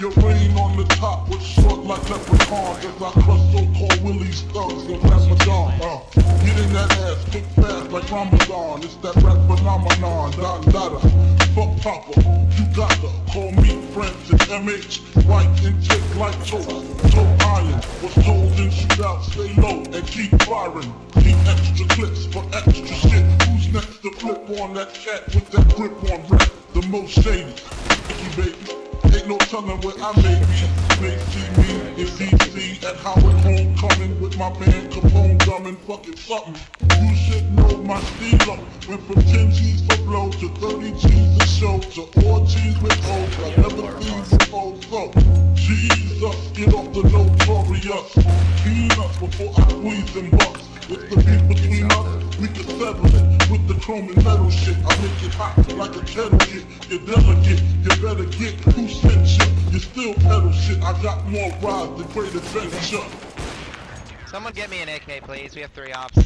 Your reign on the top was short like leprechaun As I crush so-called Willie's thugs in Ramadan uh, in that ass kick fast like Ramadan. It's that rap phenomenon, Don Dada Fuck Papa, you gotta call me Francis. MH White and tick like toast, toe iron Was told in shootout, stay low and keep firing. Keep extra clips for extra shit. Who's next to flip on that cat with that grip on rap? The most shady, baby Ain't no telling what I may be. See me in DC at Howard Homecoming with my man Capone drumming fucking something. You should know my steel up. Went from 10 G's for blow to 30 G's a show to all G's with O's. I never seen before. So, the notorious. Peanuts before I squeeze them bucks. With the beef between us, we can settle it. With the chrome and metal shit, I make it hot like a kettle get. You're delicate, you better get who sent you. You still pedal shit, I got more rides than great adventure. Someone get me an AK, please. We have three ops.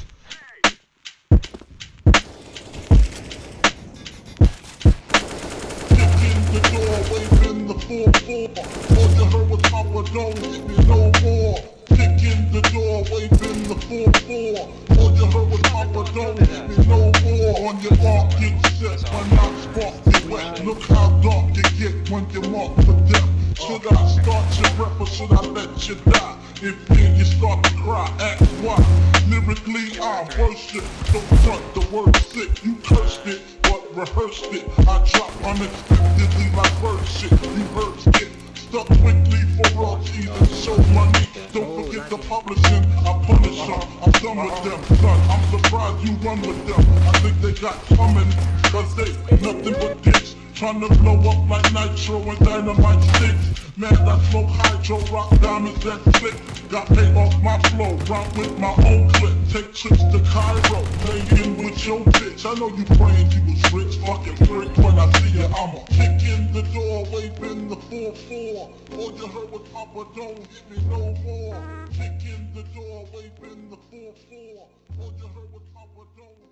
the door, waving the 4-4. All you heard was Papa, don't waving the 4-4. All you heard was Papa, don't hit me no. On your mark, get set, you wet. Look how dark you get when you're marked for death. Should I start your rep or should I let you die? If then you start to cry, ask why. Lyrically, I worship. Don't front the word sick, you cursed it, but rehearsed it. I drop unexpectedly like bird shit. You heard skip stuck quickly for royalties and show money. Don't forget the publishing. I'm done with them, son. I'm surprised you run with them. I think they got coming, cause they nothing but dicks. Trying to blow up like nitro and dynamite sticks. Man, I smoke hydro, rock diamonds that flick. Got paid off my flow, rock with my own clip. Take trips to Cairo, playing with your bitch. I know you praying you was rich, fucking freak. 4-4. All you heard was Papa, don't hit me no more. Kick in the door, waving the 4-4. All you heard was Papa, don't